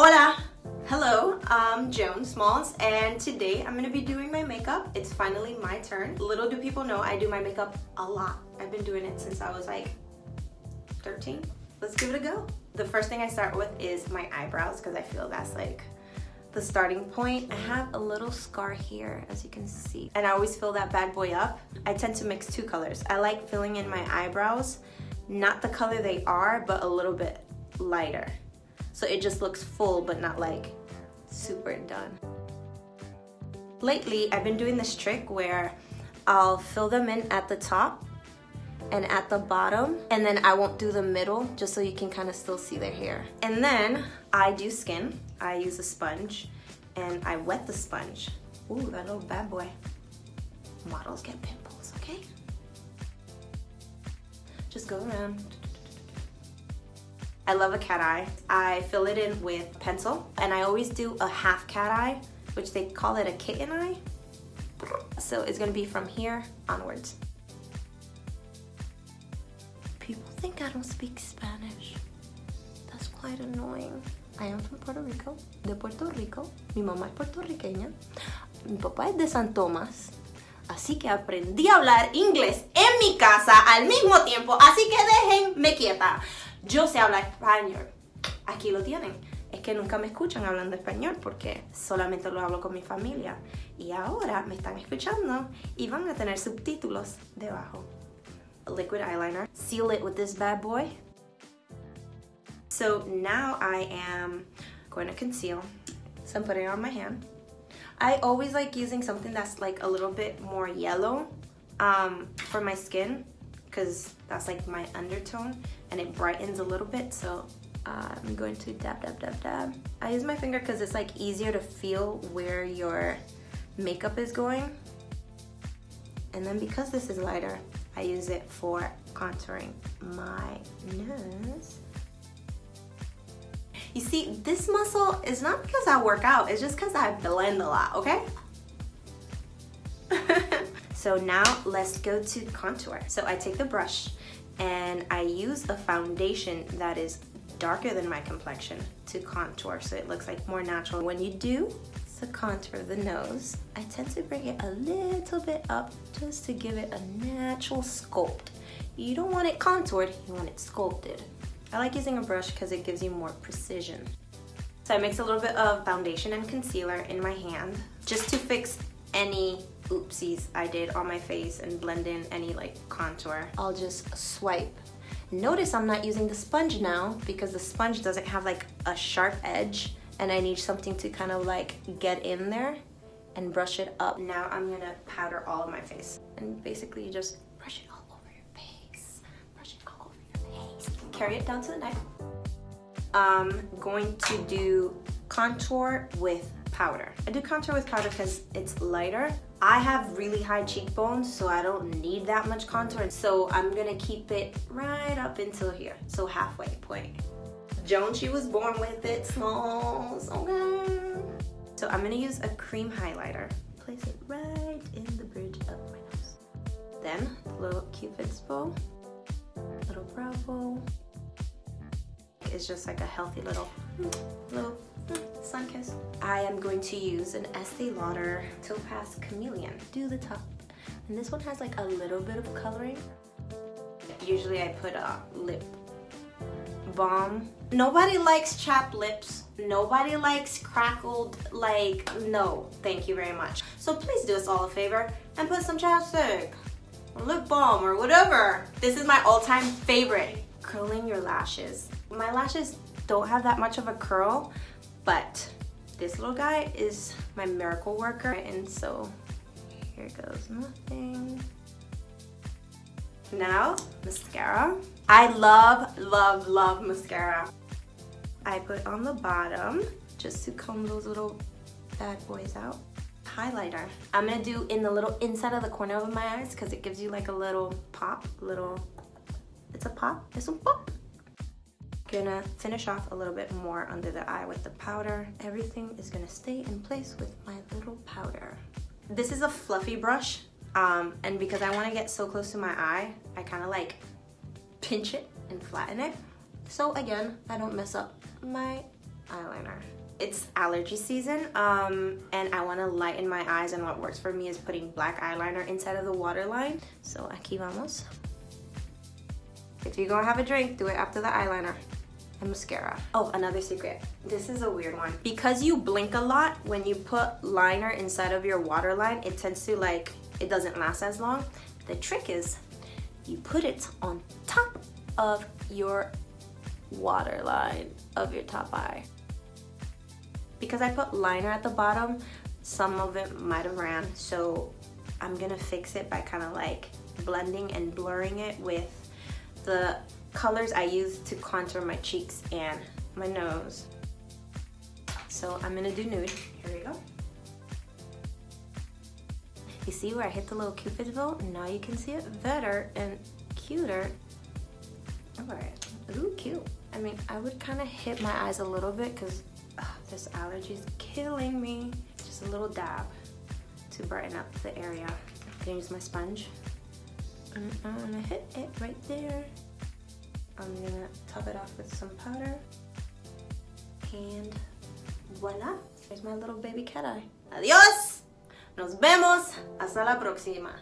Hola! Hello, I'm Joan Smalls and today I'm gonna be doing my makeup. It's finally my turn. Little do people know I do my makeup a lot. I've been doing it since I was like 13. Let's give it a go. The first thing I start with is my eyebrows because I feel that's like the starting point. I have a little scar here as you can see and I always fill that bad boy up. I tend to mix two colors. I like filling in my eyebrows, not the color they are, but a little bit lighter. So it just looks full, but not like super done. Lately, I've been doing this trick where I'll fill them in at the top and at the bottom, and then I won't do the middle just so you can kind of still see their hair. And then I do skin. I use a sponge and I wet the sponge. Ooh, that little bad boy. Models get pimples, okay? Just go around. I love a cat eye. I fill it in with pencil and I always do a half cat eye, which they call it a kitten eye. So it's gonna be from here onwards. People think I don't speak Spanish. That's quite annoying. I am from Puerto Rico, de Puerto Rico. Mi mamá es puertorriqueña. Mi papá es de San Tomás. Así que aprendí a hablar inglés en mi casa al mismo tiempo. Así que déjenme quieta. Yo sé hablar español. Aquí lo tienen. Es que nunca me escuchan hablando español porque solamente lo hablo con mi familia. Y ahora me están escuchando y van a tener subtítulos debajo. Liquid eyeliner. Seal it with this bad boy. So now I am going to conceal. So I'm putting it on my hand. I always like using something that's like a little bit more yellow um, for my skin because that's like my undertone and it brightens a little bit so uh, I'm going to dab dab dab dab. I use my finger because it's like easier to feel where your makeup is going. And then because this is lighter I use it for contouring my nose. You see, this muscle is not because I work out, it's just because I blend a lot, okay? So now let's go to contour. So I take the brush and I use a foundation that is darker than my complexion to contour so it looks like more natural. When you do the contour of the nose, I tend to bring it a little bit up just to give it a natural sculpt. You don't want it contoured, you want it sculpted. I like using a brush because it gives you more precision. So I mix a little bit of foundation and concealer in my hand just to fix any oopsies I did on my face and blend in any like contour. I'll just swipe. Notice I'm not using the sponge now because the sponge doesn't have like a sharp edge and I need something to kind of like get in there and brush it up. Now I'm gonna powder all of my face and basically just brush it all over your face. Brush it all over your face. Carry it down to the neck. I'm going to do contour with powder. I do contour with powder because it's lighter. I have really high cheekbones, so I don't need that much contour. So I'm gonna keep it right up until here, so halfway point. Joan, she was born with it, okay. So I'm gonna use a cream highlighter. Place it right in the bridge of my nose. Then, little cupid's bow, little brow bow, is just like a healthy little, little sun kiss. I am going to use an Estee Lauder Topaz Chameleon. Do the top. And this one has like a little bit of coloring. Usually I put a lip balm. Nobody likes chapped lips. Nobody likes crackled, like, no, thank you very much. So please do us all a favor and put some chapstick or lip balm or whatever. This is my all-time favorite, curling your lashes. My lashes don't have that much of a curl, but this little guy is my miracle worker. And so here goes nothing. Now, mascara. I love, love, love mascara. I put on the bottom just to comb those little bad boys out. Highlighter. I'm gonna do in the little inside of the corner of my eyes because it gives you like a little pop, little, it's a pop, it's a pop. Gonna finish off a little bit more under the eye with the powder. Everything is gonna stay in place with my little powder. This is a fluffy brush um, and because I wanna get so close to my eye, I kinda like pinch it and flatten it. So again, I don't mess up my eyeliner. It's allergy season um, and I want to lighten my eyes and what works for me is putting black eyeliner inside of the waterline. So aquí vamos. If you're gonna have a drink, do it after the eyeliner and mascara. Oh, another secret. This is a weird one. Because you blink a lot, when you put liner inside of your waterline, it tends to like, it doesn't last as long. The trick is you put it on top of your waterline of your top eye because I put liner at the bottom, some of it might have ran. So I'm gonna fix it by kind of like blending and blurring it with the colors I use to contour my cheeks and my nose. So I'm gonna do nude. Here we go. You see where I hit the little cupid's bow? Now you can see it better and cuter. All right, ooh, cute. I mean, I would kind of hit my eyes a little bit because this allergy is killing me. Just a little dab to brighten up the area. I'm gonna use my sponge. And I'm gonna hit it right there. I'm gonna top it off with some powder. And voila, here's my little baby cat eye. Adios! Nos vemos! Hasta la próxima.